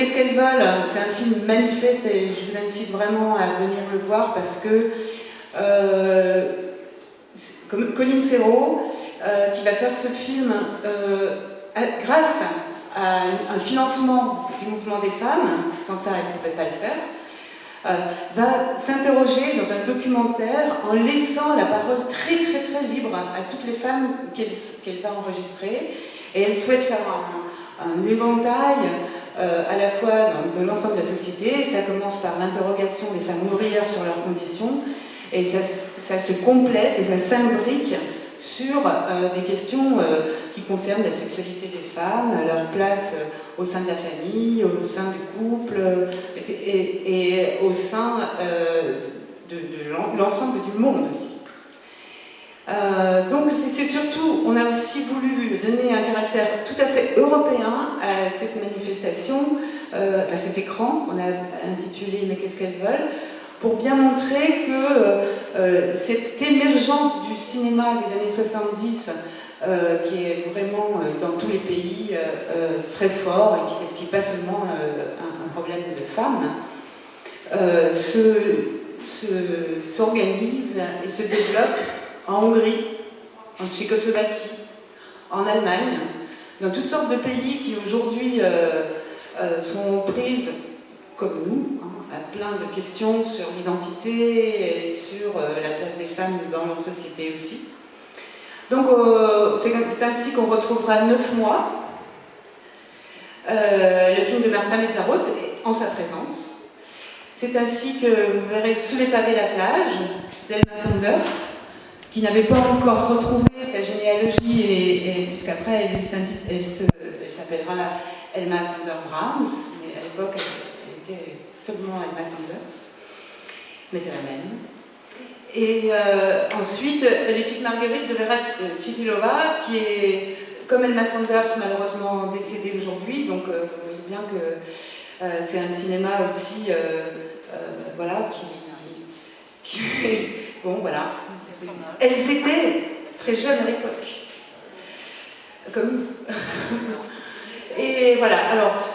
Qu'est-ce qu'elles veulent? C'est un film manifeste et je vous incite vraiment à venir le voir parce que euh, Colin Serrault, euh, qui va faire ce film euh, grâce à un financement du mouvement des femmes, sans ça elle ne pouvait pas le faire, va s'interroger dans un documentaire en laissant la parole très très très libre à toutes les femmes qu'elle va enregistrer. Et elle souhaite faire un éventail euh, à la fois dans, l'ensemble de la société. Ça commence par l'interrogation des femmes ouvrières sur leurs conditions, et ça, se complète et ça s'imbrique sur euh, des questions euh, qui concernent la sexualité des femmes, leur place au sein de la famille, au sein du couple et, au sein de, de l'ensemble du monde aussi. Donc c'est surtout, on a aussi voulu donner un tout à fait européen à cette manifestation, euh, à cet écran, on a intitulé « Mais qu'est-ce qu'elles veulent ?», pour bien montrer que euh, cette émergence du cinéma des années 70, qui est vraiment dans tous les pays très fort et qui n'est pas seulement un, problème de femmes, s'organise et se développe en Hongrie, en Tchécoslovaquie, en Allemagne, dans toutes sortes de pays qui aujourd'hui euh, euh, sont prises, comme nous, hein, à plein de questions sur l'identité et sur euh, la place des femmes dans leur société aussi. Donc c'est ainsi qu'on retrouvera neuf mois le film de Martin Metzaros en sa présence. C'est ainsi que vous verrez Sous les pavés la plage d'Elma Sanders, qui n'avait pas encore retrouvé sa généalogie, et, puisqu'après elle, s'appellera Elma Sanders Brahms, mais à l'époque elle, était seulement Elma Sanders, mais c'est la même. Et euh, ensuite, les petites marguerites de Vera Chitilova, qui est, comme Elma Sanders, malheureusement décédée aujourd'hui, donc euh, vous voyez bien que euh, c'est un cinéma aussi, voilà, qui bon, voilà, elles étaient très jeunes à l'époque, comme nous. Et voilà, alors,